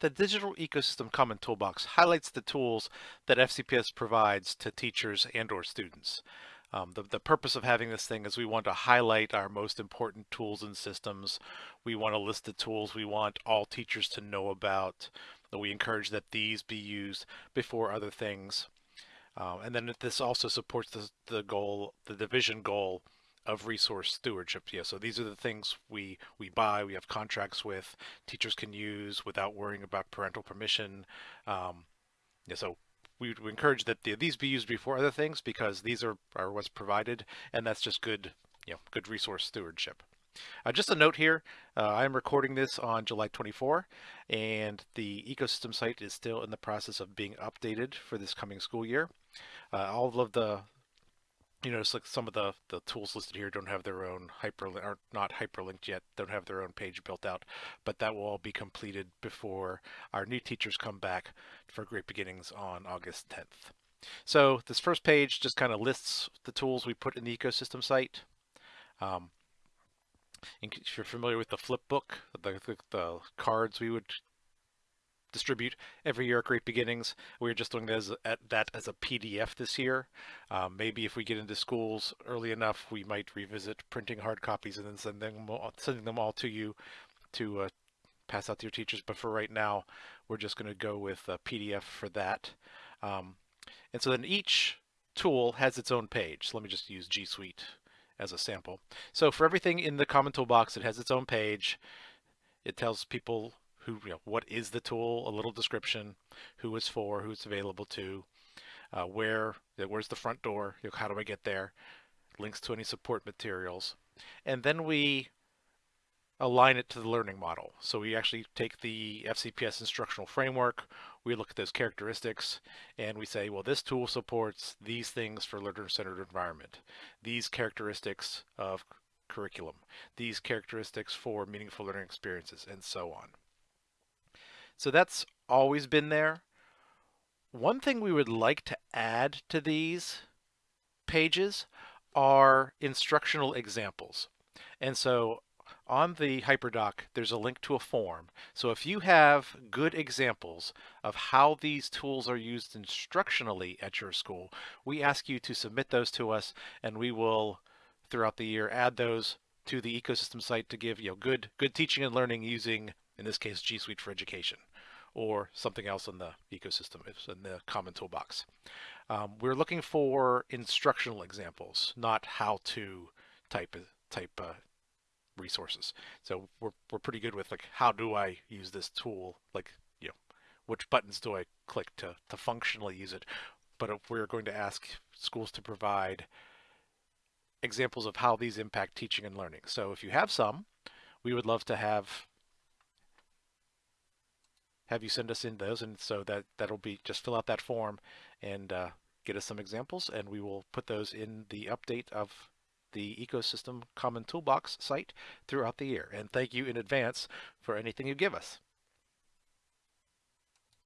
The Digital Ecosystem Common Toolbox highlights the tools that FCPS provides to teachers and or students. Um, the, the purpose of having this thing is we want to highlight our most important tools and systems. We want to list the tools we want all teachers to know about. We encourage that these be used before other things. Uh, and then this also supports the, the goal, the division goal of resource stewardship. Yeah, so these are the things we we buy, we have contracts with, teachers can use without worrying about parental permission. Um, yeah, so we would encourage that the, these be used before other things because these are, are what's provided, and that's just good, you know, good resource stewardship. Uh, just a note here, uh, I'm recording this on July 24, and the ecosystem site is still in the process of being updated for this coming school year. Uh, all of the you notice like some of the, the tools listed here don't have their own hyperlink, are not hyperlinked yet, don't have their own page built out, but that will all be completed before our new teachers come back for Great Beginnings on August 10th. So this first page just kind of lists the tools we put in the ecosystem site. Um, if you're familiar with the flip book, the, the, the cards we would distribute every year at Great Beginnings. We're just doing that as, a, that as a PDF this year. Um, maybe if we get into schools early enough, we might revisit printing hard copies and then send them all, sending them all to you to uh, pass out to your teachers. But for right now, we're just going to go with a PDF for that. Um, and so then each tool has its own page. So let me just use G Suite as a sample. So for everything in the common toolbox, it has its own page. It tells people who, you know, what is the tool, a little description, who it's for, who it's available to, uh, where, where's the front door, you know, how do I get there, links to any support materials. And then we align it to the learning model. So we actually take the FCPS instructional framework, we look at those characteristics, and we say, well, this tool supports these things for learner-centered environment, these characteristics of curriculum, these characteristics for meaningful learning experiences, and so on. So that's always been there. One thing we would like to add to these pages are instructional examples. And so on the HyperDoc, there's a link to a form. So if you have good examples of how these tools are used instructionally at your school, we ask you to submit those to us and we will, throughout the year, add those to the ecosystem site to give you know, good, good teaching and learning using in this case G Suite for Education, or something else in the ecosystem, in the common toolbox. Um, we're looking for instructional examples, not how to type type uh, resources. So we're, we're pretty good with like, how do I use this tool? Like, you know, which buttons do I click to, to functionally use it? But if we're going to ask schools to provide examples of how these impact teaching and learning. So if you have some, we would love to have have you send us in those and so that that'll be just fill out that form and uh, get us some examples and we will put those in the update of the ecosystem common toolbox site throughout the year. And thank you in advance for anything you give us